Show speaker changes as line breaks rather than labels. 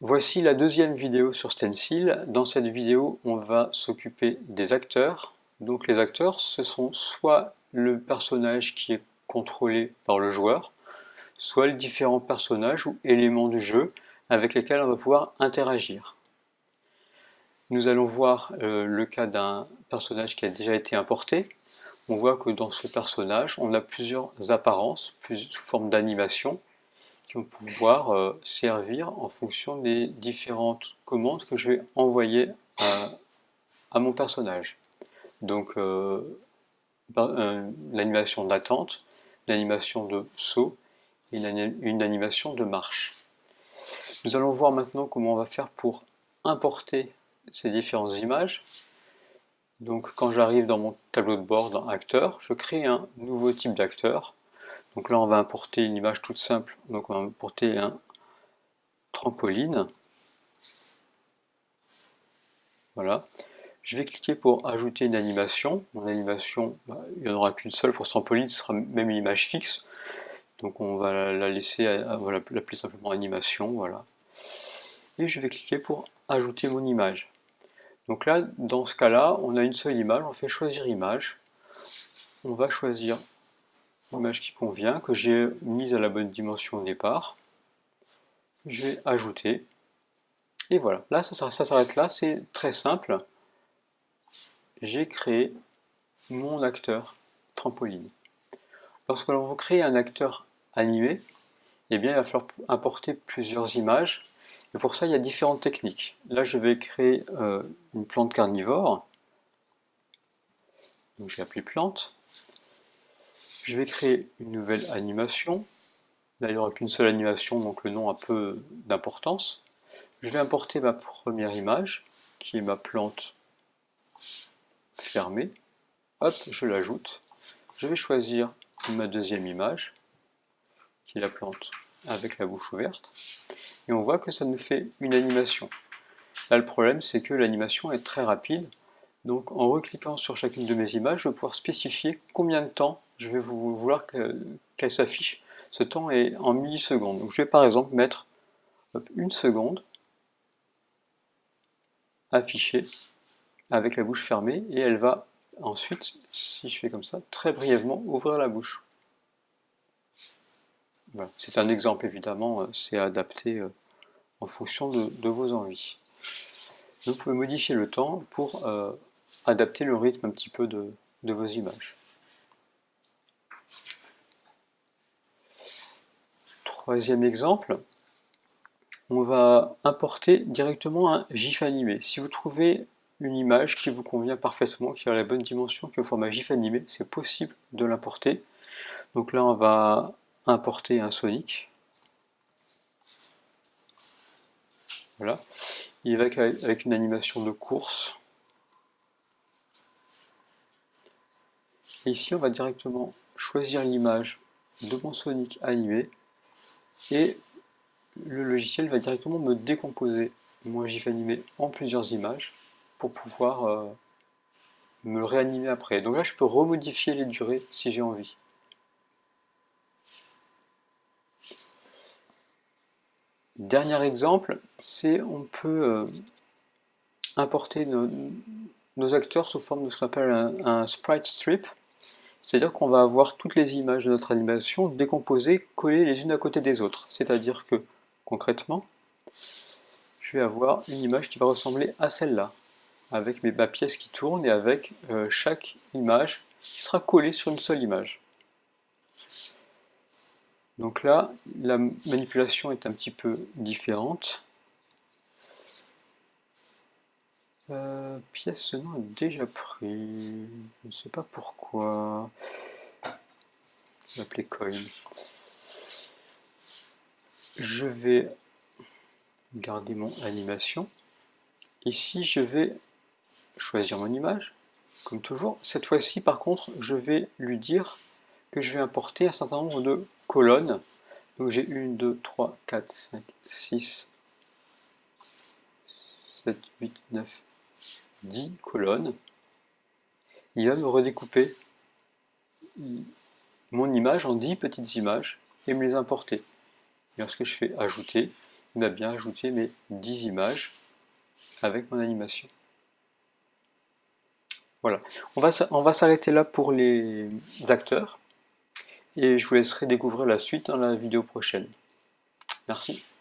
Voici la deuxième vidéo sur Stencil. Dans cette vidéo, on va s'occuper des acteurs. Donc les acteurs, ce sont soit le personnage qui est contrôlé par le joueur, soit les différents personnages ou éléments du jeu avec lesquels on va pouvoir interagir. Nous allons voir euh, le cas d'un personnage qui a déjà été importé. On voit que dans ce personnage, on a plusieurs apparences, sous forme d'animation, pouvoir euh, servir en fonction des différentes commandes que je vais envoyer à, mon personnage. Donc euh, l'animation d'attente, l'animation de saut et une animation de marche. Nous allons voir maintenant comment on va faire pour importer ces différentes images. Donc quand j'arrive dans mon tableau de bord dans acteur, je crée un nouveau type d'acteur. Donc là on va importer une image toute simple, donc on va importer un trampoline. Voilà. Je vais cliquer pour ajouter une animation. Mon animation, bah, il n'y en aura qu'une seule pour ce trampoline, ce sera même une image fixe. Donc on va la laisser, on va l'appeler simplement animation, voilà. Et je vais cliquer pour ajouter mon image. Donc là, dans ce cas-là, on a une seule image, on fait choisir image. On va choisir l'image qui convient, que j'ai mise à la bonne dimension au départ. Je vais ajouter. Et voilà, là ça, s'arrête là, c'est très simple. J'ai créé mon acteur trampoline. Lorsque l'on veut créer un acteur animé, eh bien, il va falloir importer plusieurs images et pour ça, il y a différentes techniques. Là, je vais créer euh, une plante carnivore. Donc, je vais appeler plante. Je vais créer une nouvelle animation. Là, il n'y aura qu'une seule animation, donc le nom a peu d'importance. Je vais importer ma première image, qui est ma plante fermée. Hop, je l'ajoute. Je vais choisir ma deuxième image, qui est la plante avec la bouche ouverte et on voit que ça nous fait une animation. Là le problème c'est que l'animation est très rapide, donc en recliquant sur chacune de mes images, je vais pouvoir spécifier combien de temps je vais vouloir qu'elle s'affiche. Ce temps est en millisecondes. Je vais par exemple mettre une seconde affichée avec la bouche fermée et elle va ensuite, si je fais comme ça, très brièvement ouvrir la bouche. C'est un exemple évidemment, euh, c'est adapté euh, en fonction de, vos envies. vous pouvez modifier le temps pour euh, adapter le rythme un petit peu de, vos images. Troisième exemple, on va importer directement un GIF animé. Si vous trouvez une image qui vous convient parfaitement, qui a la bonne dimension, qui est au format GIF animé, c'est possible de l'importer. Donc là, on va importer un Sonic. Voilà. Il va avec une animation de course. Et ici, on va directement choisir l'image de mon Sonic animé et le logiciel va directement me décomposer mon GIF animé en plusieurs images pour pouvoir euh, me réanimer après. Donc là, je peux remodifier les durées si j'ai envie. Dernier exemple, c'est on peut euh, importer nos, acteurs sous forme de ce qu'on appelle un, sprite strip. C'est-à-dire qu'on va avoir toutes les images de notre animation décomposées, collées les unes à côté des autres. C'est-à-dire que, concrètement, je vais avoir une image qui va ressembler à celle-là, avec mes, ma pièce qui tourne et avec euh, chaque image qui sera collée sur une seule image. Donc là, la manipulation est un petit peu différente. Euh, pièce, ce nom est déjà pris. Je ne sais pas pourquoi. Je vais l'appeler coin. Je vais garder mon animation. Ici, je vais choisir mon image, comme toujours. Cette fois-ci, par contre, je vais lui dire que je vais importer un certain nombre de colonnes. Donc j'ai 1, 2, 3, 4, 5, 6, 7, 8, 9, 10 colonnes. Il va me redécouper mon image en 10 petites images et me les importer. lorsque je fais ajouter, il m'a bien ajouté mes 10 images avec mon animation. Voilà, on va, on va s'arrêter là pour les acteurs et je vous laisserai découvrir la suite dans la vidéo prochaine. Merci.